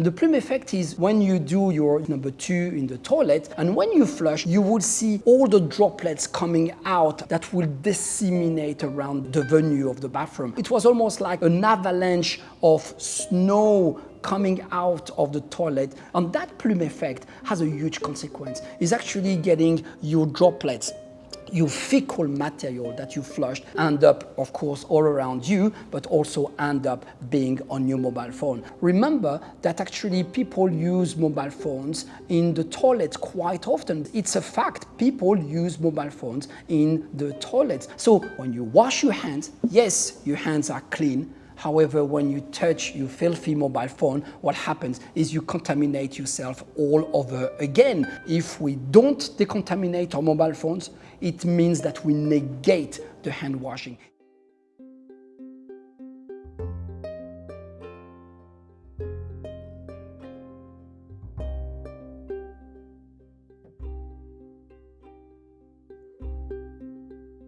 The plume effect is when you do your number two in the toilet and when you flush, you will see all the droplets coming out that will disseminate around the venue of the bathroom. It was almost like an avalanche of snow coming out of the toilet and that plume effect has a huge consequence. It's actually getting your droplets your fecal material that you flushed end up, of course, all around you, but also end up being on your mobile phone. Remember that actually people use mobile phones in the toilet quite often. It's a fact, people use mobile phones in the toilet. So when you wash your hands, yes, your hands are clean, However, when you touch your filthy mobile phone, what happens is you contaminate yourself all over again. If we don't decontaminate our mobile phones, it means that we negate the hand washing.